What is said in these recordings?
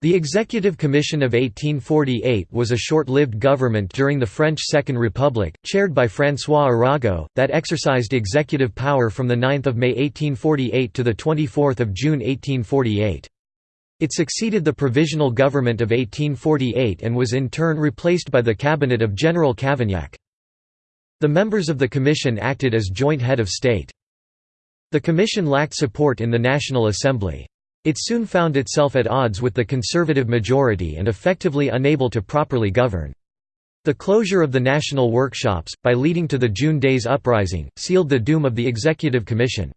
The Executive Commission of 1848 was a short-lived government during the French Second Republic, chaired by François Arago, that exercised executive power from 9 May 1848 to 24 June 1848. It succeeded the Provisional Government of 1848 and was in turn replaced by the cabinet of General Cavaignac. The members of the commission acted as joint head of state. The commission lacked support in the National Assembly. It soon found itself at odds with the conservative majority and effectively unable to properly govern. The closure of the national workshops, by leading to the June Days Uprising, sealed the doom of the Executive Commission.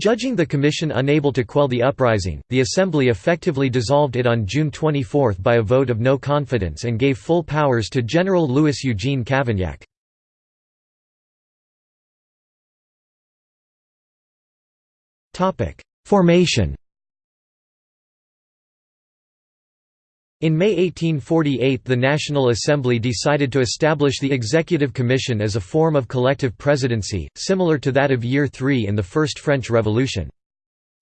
Judging the Commission unable to quell the uprising, the Assembly effectively dissolved it on June 24 by a vote of no confidence and gave full powers to General Louis Eugene Cavaignac. Formation In May 1848 the National Assembly decided to establish the Executive Commission as a form of collective presidency, similar to that of Year Three in the First French Revolution.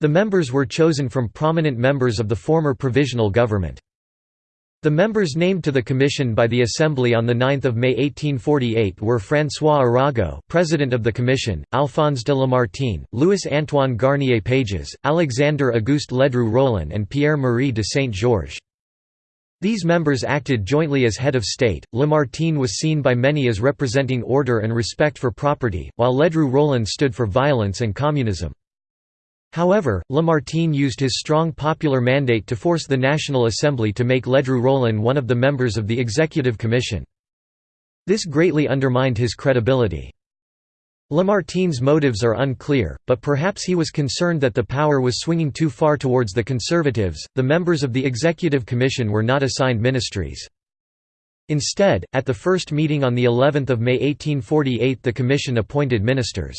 The members were chosen from prominent members of the former provisional government. The members named to the commission by the Assembly on 9 May 1848 were François Arago President of the Commission, Alphonse de Lamartine, Louis-Antoine Garnier Pages, Alexandre Auguste Ledru Rollin and Pierre-Marie de Saint-Georges. These members acted jointly as head of state. Lamartine was seen by many as representing order and respect for property, while Ledru Rollin stood for violence and communism. However, Lamartine used his strong popular mandate to force the National Assembly to make Ledru Rollin one of the members of the Executive Commission. This greatly undermined his credibility. Lamartine's motives are unclear, but perhaps he was concerned that the power was swinging too far towards the Conservatives. The members of the Executive Commission were not assigned ministries. Instead, at the first meeting on the 11th of May 1848, the Commission appointed ministers.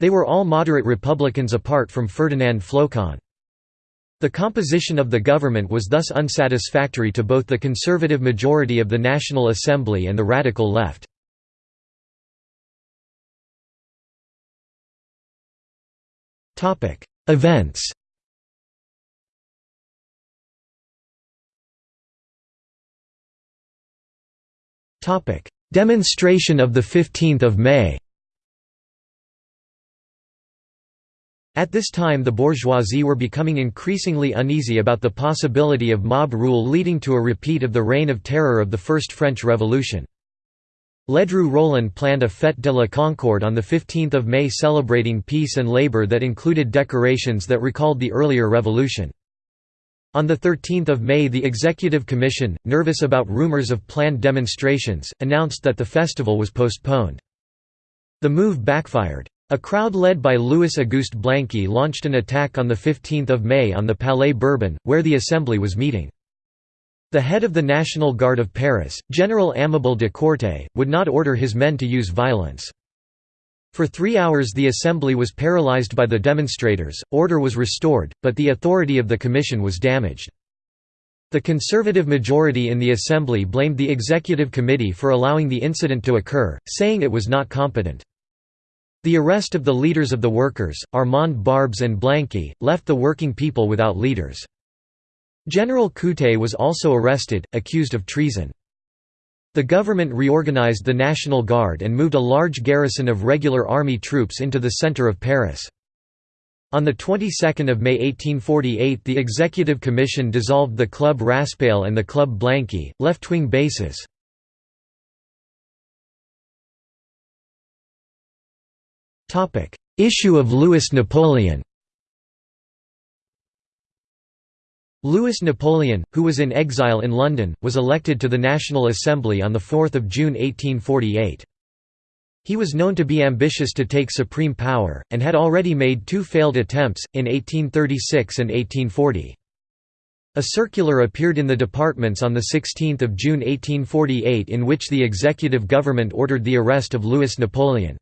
They were all moderate Republicans apart from Ferdinand Flocon. The composition of the government was thus unsatisfactory to both the conservative majority of the National Assembly and the radical left. Events. Topic: Demonstration of 15 May. At this time the bourgeoisie were becoming increasingly uneasy about the possibility of mob rule leading to a repeat of the Reign of Terror of the First French Revolution. Ledru Rollin planned a Fête de la Concorde on 15 May celebrating peace and labour that included decorations that recalled the earlier revolution. On 13 May the Executive Commission, nervous about rumours of planned demonstrations, announced that the festival was postponed. The move backfired. A crowd led by Louis Auguste Blanqui launched an attack on 15 May on the Palais Bourbon, where the Assembly was meeting. The head of the National Guard of Paris, General Amable de Courtais, would not order his men to use violence. For three hours the assembly was paralyzed by the demonstrators, order was restored, but the authority of the commission was damaged. The conservative majority in the assembly blamed the executive committee for allowing the incident to occur, saying it was not competent. The arrest of the leaders of the workers, Armand Barbes and Blanqui, left the working people without leaders. General Courtais was also arrested, accused of treason. The government reorganized the National Guard and moved a large garrison of regular army troops into the center of Paris. On the 22nd of May 1848 the Executive Commission dissolved the Club Raspail and the Club Blanqui, left-wing bases. Issue of Louis Napoleon Louis Napoleon, who was in exile in London, was elected to the National Assembly on 4 June 1848. He was known to be ambitious to take supreme power, and had already made two failed attempts, in 1836 and 1840. A circular appeared in the departments on 16 June 1848 in which the executive government ordered the arrest of Louis Napoleon.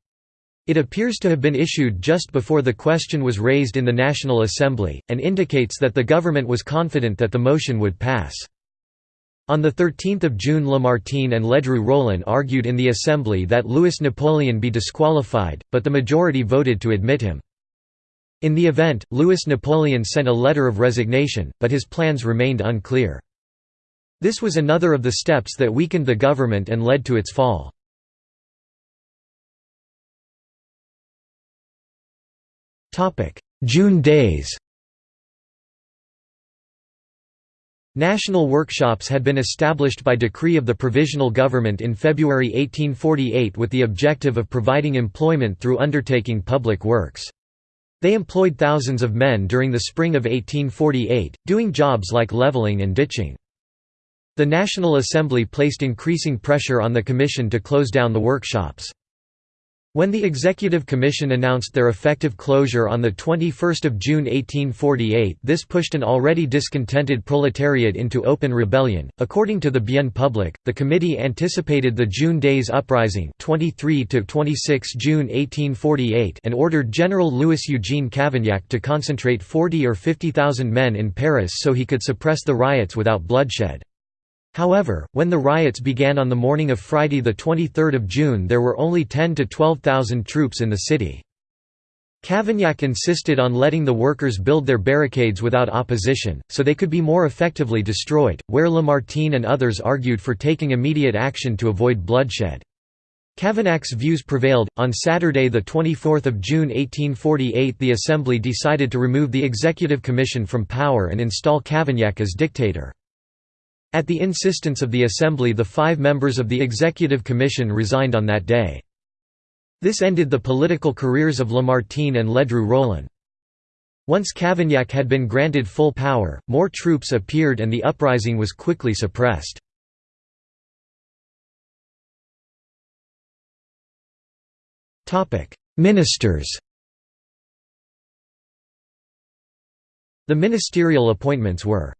It appears to have been issued just before the question was raised in the National Assembly, and indicates that the government was confident that the motion would pass. On 13 June Lamartine and Ledru Rollin argued in the Assembly that Louis Napoleon be disqualified, but the majority voted to admit him. In the event, Louis Napoleon sent a letter of resignation, but his plans remained unclear. This was another of the steps that weakened the government and led to its fall. June days National workshops had been established by decree of the Provisional Government in February 1848 with the objective of providing employment through undertaking public works. They employed thousands of men during the spring of 1848, doing jobs like levelling and ditching. The National Assembly placed increasing pressure on the Commission to close down the workshops. When the Executive Commission announced their effective closure on 21 June 1848 this pushed an already discontented proletariat into open rebellion. According to the Bien Public, the committee anticipated the June Days Uprising 23 26 June 1848 and ordered General Louis-Eugene Cavaignac to concentrate 40 or 50,000 men in Paris so he could suppress the riots without bloodshed. However, when the riots began on the morning of Friday 23 June there were only 10 to 12,000 troops in the city. Cavaignac insisted on letting the workers build their barricades without opposition, so they could be more effectively destroyed, where Lamartine and others argued for taking immediate action to avoid bloodshed. Cavaignac's views prevailed. On Saturday, 24 June 1848, the Assembly decided to remove the Executive Commission from power and install Cavaignac as dictator. At the insistence of the Assembly the five members of the Executive Commission resigned on that day. This ended the political careers of Lamartine and Ledru-Rollin. Once Cavaignac had been granted full power, more troops appeared and the uprising was quickly suppressed. Ministers The ministerial appointments were